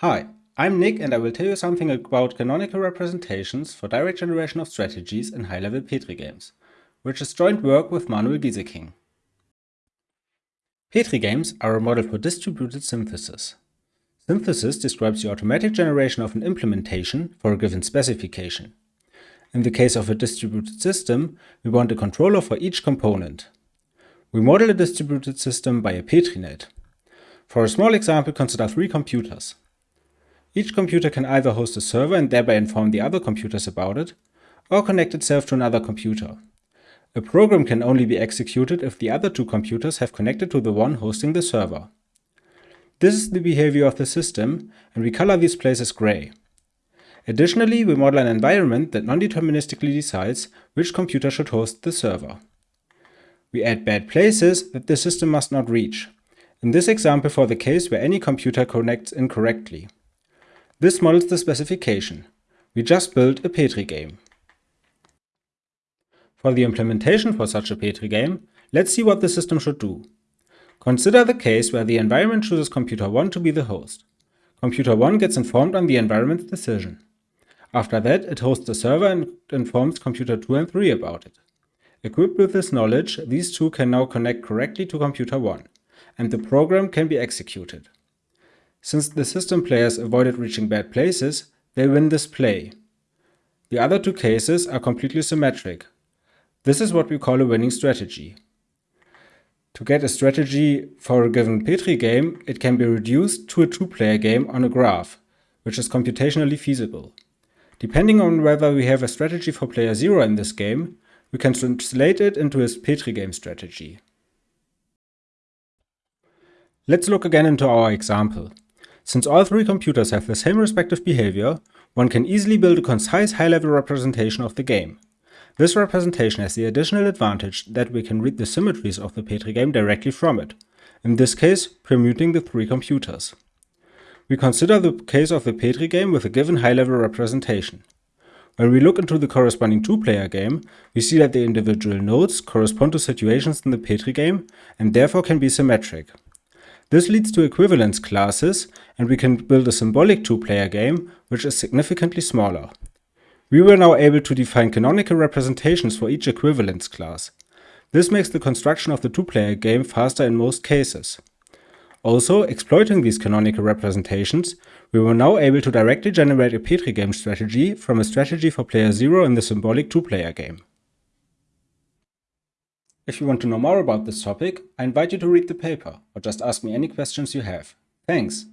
Hi, I'm Nick and I will tell you something about canonical representations for direct generation of strategies in high-level Petri games, which is joint work with Manuel Gieseking. Petri games are a model for distributed synthesis. Synthesis describes the automatic generation of an implementation for a given specification. In the case of a distributed system, we want a controller for each component. We model a distributed system by a Petri net. For a small example, consider three computers. Each computer can either host a server and thereby inform the other computers about it, or connect itself to another computer. A program can only be executed if the other two computers have connected to the one hosting the server. This is the behavior of the system, and we color these places gray. Additionally, we model an environment that non-deterministically decides which computer should host the server. We add bad places that the system must not reach, in this example for the case where any computer connects incorrectly. This models the specification. We just built a Petri game. For the implementation for such a Petri game, let's see what the system should do. Consider the case where the environment chooses computer 1 to be the host. Computer 1 gets informed on the environment's decision. After that, it hosts the server and informs computer 2 and 3 about it. Equipped with this knowledge, these two can now connect correctly to computer 1, and the program can be executed. Since the system players avoided reaching bad places, they win this play. The other two cases are completely symmetric. This is what we call a winning strategy. To get a strategy for a given Petri game, it can be reduced to a two-player game on a graph, which is computationally feasible. Depending on whether we have a strategy for player 0 in this game, we can translate it into a Petri game strategy. Let's look again into our example. Since all three computers have the same respective behavior, one can easily build a concise high-level representation of the game. This representation has the additional advantage that we can read the symmetries of the Petri game directly from it, in this case permuting the three computers. We consider the case of the Petri game with a given high-level representation. When we look into the corresponding two-player game, we see that the individual nodes correspond to situations in the Petri game and therefore can be symmetric. This leads to equivalence classes, and we can build a symbolic two-player game, which is significantly smaller. We were now able to define canonical representations for each equivalence class. This makes the construction of the two-player game faster in most cases. Also, exploiting these canonical representations, we were now able to directly generate a Petri game strategy from a strategy for player 0 in the symbolic two-player game. If you want to know more about this topic, I invite you to read the paper or just ask me any questions you have. Thanks!